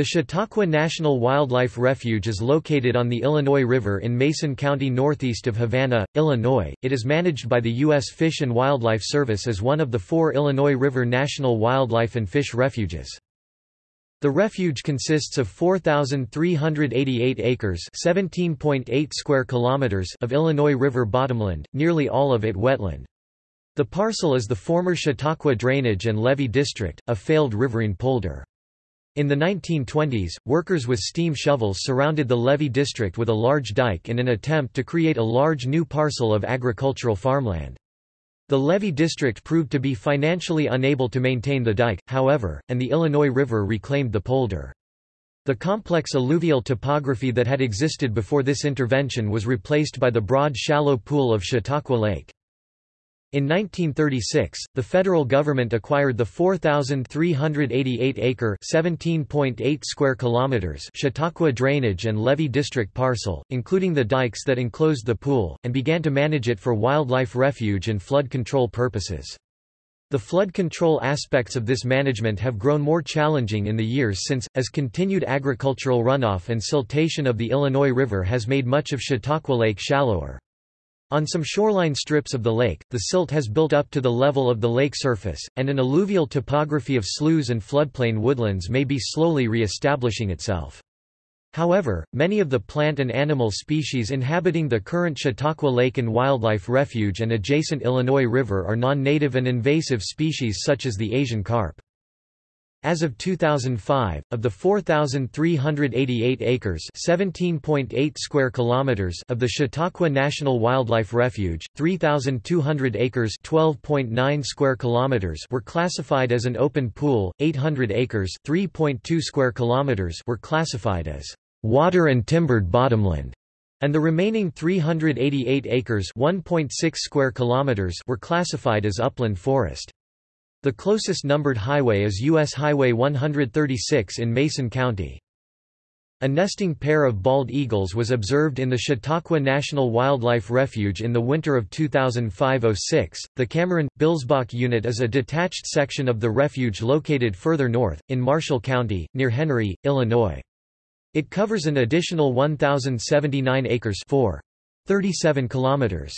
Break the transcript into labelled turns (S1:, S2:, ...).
S1: The Chautauqua National Wildlife Refuge is located on the Illinois River in Mason County northeast of Havana, Illinois. It is managed by the U.S. Fish and Wildlife Service as one of the four Illinois River National Wildlife and Fish Refuges. The refuge consists of 4,388 acres (17.8 square kilometers) of Illinois River bottomland, nearly all of it wetland. The parcel is the former Chautauqua Drainage and Levee District, a failed riverine polder. In the 1920s, workers with steam shovels surrounded the levee district with a large dike in an attempt to create a large new parcel of agricultural farmland. The levee district proved to be financially unable to maintain the dike, however, and the Illinois River reclaimed the polder. The complex alluvial topography that had existed before this intervention was replaced by the broad shallow pool of Chautauqua Lake. In 1936, the federal government acquired the 4,388-acre (17.8 square kilometers) Chautauqua Drainage and Levee District parcel, including the dikes that enclosed the pool, and began to manage it for wildlife refuge and flood control purposes. The flood control aspects of this management have grown more challenging in the years since, as continued agricultural runoff and siltation of the Illinois River has made much of Chautauqua Lake shallower. On some shoreline strips of the lake, the silt has built up to the level of the lake surface, and an alluvial topography of sloughs and floodplain woodlands may be slowly re-establishing itself. However, many of the plant and animal species inhabiting the current Chautauqua Lake and Wildlife Refuge and adjacent Illinois River are non-native and invasive species such as the Asian carp. As of 2005, of the 4,388 acres (17.8 square kilometers) of the Chautauqua National Wildlife Refuge, 3,200 acres (12.9 square kilometers) were classified as an open pool, 800 acres (3.2 square kilometers) were classified as water and timbered bottomland, and the remaining 388 acres (1.6 square kilometers) were classified as upland forest. The closest numbered highway is U.S. Highway 136 in Mason County. A nesting pair of bald eagles was observed in the Chautauqua National Wildlife Refuge in the winter of 2005–06. The Cameron Billsbach Unit is a detached section of the refuge located further north in Marshall County near Henry, Illinois. It covers an additional 1079 acres 4. 37 kilometers.